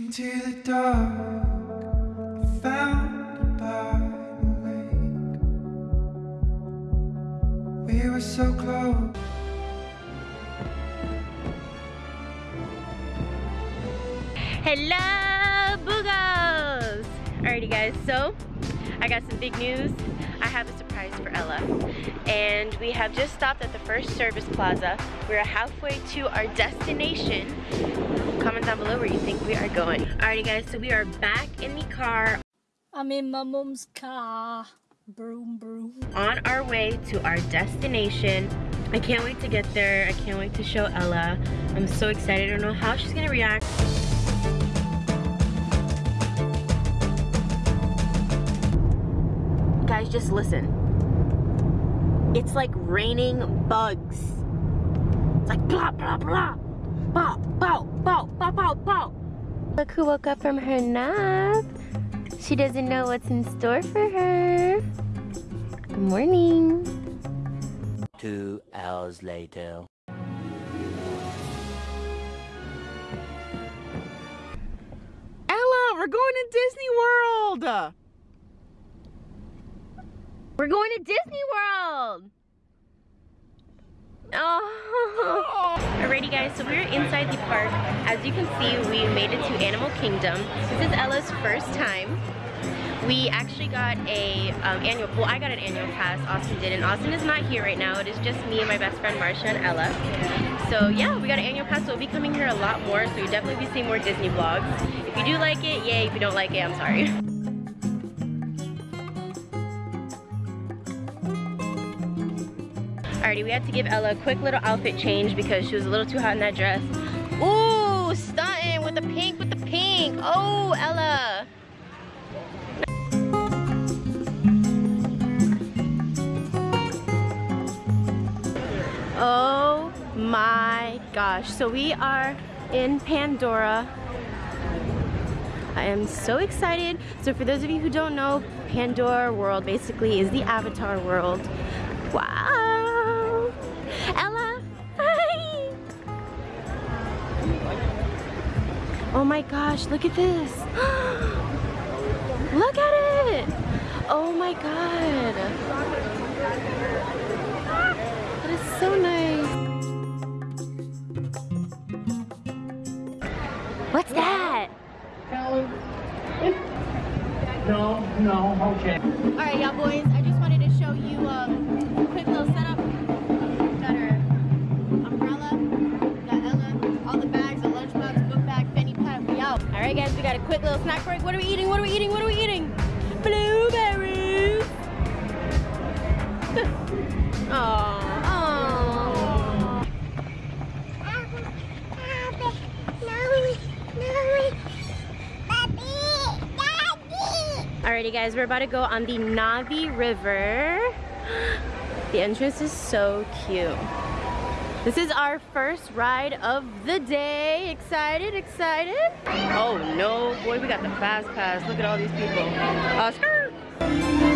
Into the dark. We were so close. Hello, Boogos! Alrighty guys, so I got some big news. I have a surprise for Ella. And we have just stopped at the first service plaza. We're halfway to our destination. Comment down below where you think we are going. Alrighty guys, so we are back in the car I'm in my mom's car. Broom, broom. on our way to our destination. I can't wait to get there. I can't wait to show Ella. I'm so excited. I don't know how she's gonna react. Just listen. It's like raining bugs. It's like blah, blah, blah. Pow, pow, pow, pow, pow, pow. Look who woke up from her nap. She doesn't know what's in store for her. Good morning. Two hours later. Ella, we're going to Disney World. We're going to Disney World. Oh. Alrighty guys, so we're inside the park. As you can see, we made it to Animal Kingdom. This is Ella's first time. We actually got a um, annual, well I got an annual pass, Austin did, and Austin is not here right now. It is just me and my best friend Marsha and Ella. So yeah, we got an annual pass, so we'll be coming here a lot more, so you'll definitely be seeing more Disney vlogs. If you do like it, yay. If you don't like it, I'm sorry. Alrighty, we had to give Ella a quick little outfit change because she was a little too hot in that dress. Ooh, stunting with the pink, with the pink. Oh, Ella. Oh my gosh. So we are in Pandora. I am so excited. So for those of you who don't know, Pandora World basically is the Avatar world. Wow! Oh my gosh, look at this! look at it! Oh my god! That is so nice! What's that? No, no, okay. All right, y'all boys. I just wanted to show you um, quick little snack break. What are we eating? What are we eating? What are we eating? Blueberries. Aww. Aww. Alrighty guys, we're about to go on the Na'vi River. The entrance is so cute. This is our first ride of the day. Excited, excited? Oh no, boy, we got the fast pass. Look at all these people. Uh, Oscar!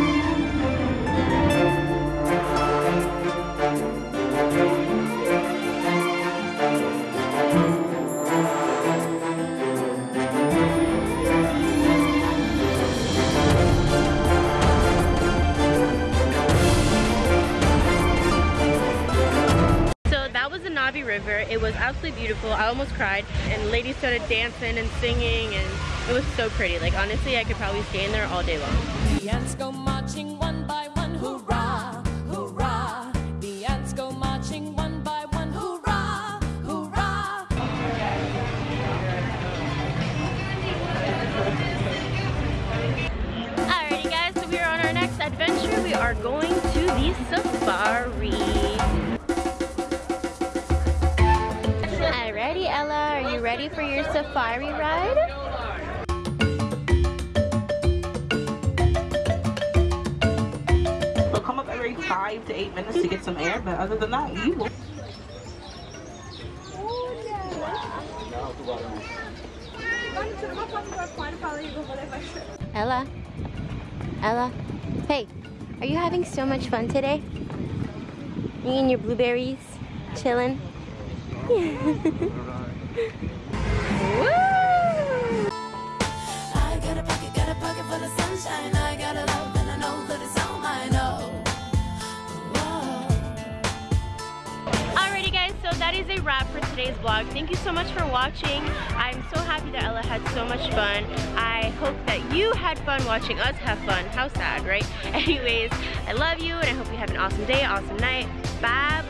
River. It was absolutely beautiful. I almost cried. And ladies started dancing and singing and it was so pretty. Like honestly, I could probably stay in there all day long. The ants go marching one by one, hurrah, hurrah. The ants go marching one by one, hurrah, hurrah. Alrighty guys, so we are on our next adventure. We are going to the safari. Ready for your safari ride? They'll come up every five to eight minutes to get some air, but other than that, you will. Ella? Ella? Hey, are you having so much fun today? You and your blueberries? Chilling? Alrighty guys, so that is a wrap for today's vlog. Thank you so much for watching. I'm so happy that Ella had so much fun. I hope that you had fun watching us have fun. How sad, right? Anyways, I love you and I hope you have an awesome day, awesome night. Bye!